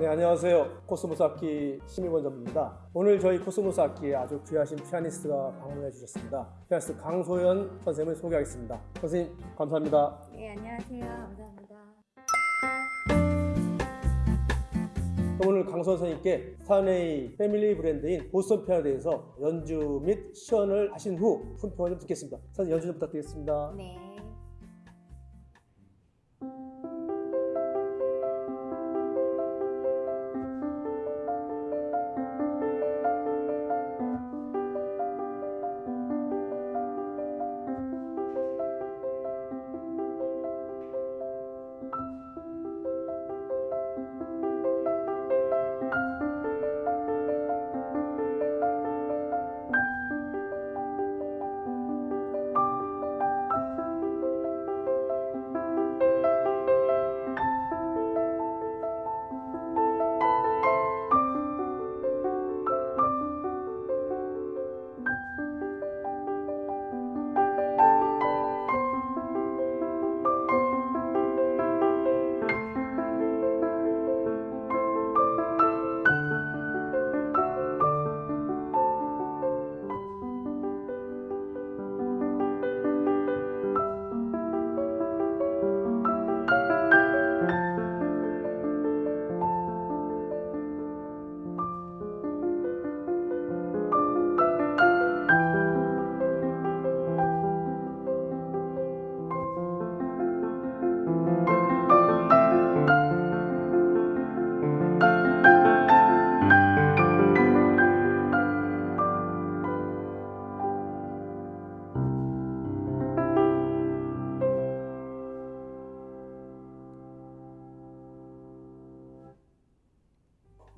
네 안녕하세요. 코스모스 악기 심의원 전입니다. 오늘 저희 코스모스 악기에 아주 귀하신 피아니스트가 방문해 주셨습니다. 피아니스트 강소연 선생님을 소개하겠습니다. 선생님 감사합니다. 네, 안녕하세요. 감사합니다. 오늘 강 선생님께 Steinway family 브랜드인 보스턴 피아노에 대해서 연주 및 시연을 하신 후 품평을 좀 듣겠습니다. 선생님 연주 좀 부탁드리겠습니다. 네.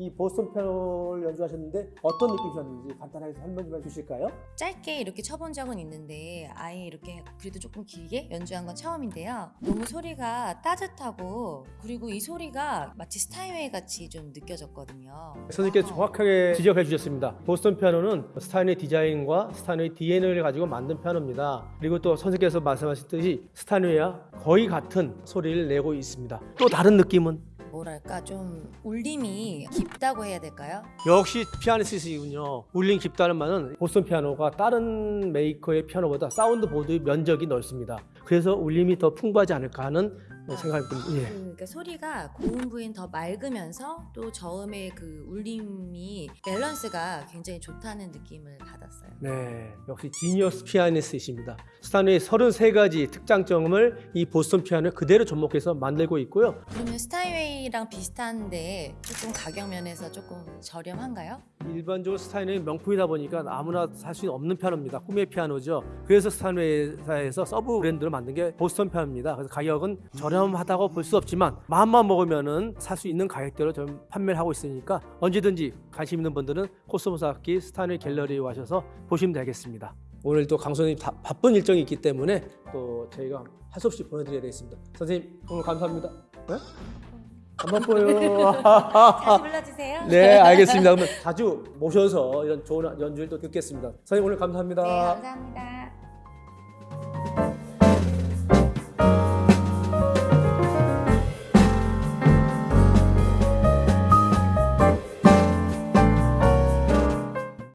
이 보스턴 피아노를 연주하셨는데 어떤 느낌이셨는지 간단하게 설명 좀 해주실까요? 짧게 이렇게 쳐본 적은 있는데 아예 이렇게 그래도 조금 길게 연주한 건 처음인데요. 너무 소리가 따뜻하고 그리고 이 소리가 마치 스타인웨이 같이 좀 느껴졌거든요. 선생님께서 정확하게 지적해 주셨습니다. 보스턴 피아노는 스타인의 디자인과 스타인의 DNA를 가지고 만든 피아노입니다. 그리고 또 선생님께서 말씀하셨듯이 스타인웨이와 거의 같은 소리를 내고 있습니다. 또 다른 느낌은 뭐랄까 좀 울림이 깊다고 해야 될까요? 역시 피아니스트이군요. 울림 깊다는 말은 보스턴 피아노가 다른 메이커의 피아노보다 sound board 면적이 넓습니다. 그래서 울림이 더 풍부하지 않을까 하는 생각이 듭니다. 예. 그, 그러니까 소리가 고음 부분이 더 맑으면서 또 저음의 그 울림이 밸런스가 굉장히 좋다는 느낌을 받았어요. 네, 역시 genius 피아니스트이십니다. 스타인웨이의 33가지 특장점을 이 보스턴 피아노에 그대로 접목해서 만들고 있고요. 그러면 스타인웨이랑 비슷한데 조금 가격 면에서 조금 저렴한가요? 일반적으로 스타인웨이 명품이다 보니까 아무나 살 수 없는 피아노입니다. 꿈의 피아노죠. 그래서 스타인웨이사에서 sub 브랜드로 만든 게 보스턴 피아노입니다. 그래서 가격은 저렴하다고 볼 수 없지만 마음만 먹으면은 살 수 있는 가격대로 좀 판매를 하고 있으니까 언제든지 관심 있는 분들은 코스모스 악기 스타인웨이 갤러리에 오셔서 보시면 되겠습니다. 오늘 또 강선생님 다- 바쁜 일정이 있기 때문에 또 저희가 할 수 없이 보내드려야 되겠습니다. 선생님 오늘 감사합니다. 네? 안 바빠요. 다시 불러주세요. 네, 알겠습니다. 그러면 자주 모셔서 이런 좋은 연주를 또 듣겠습니다. 선생님 오늘 감사합니다. 네, 감사합니다.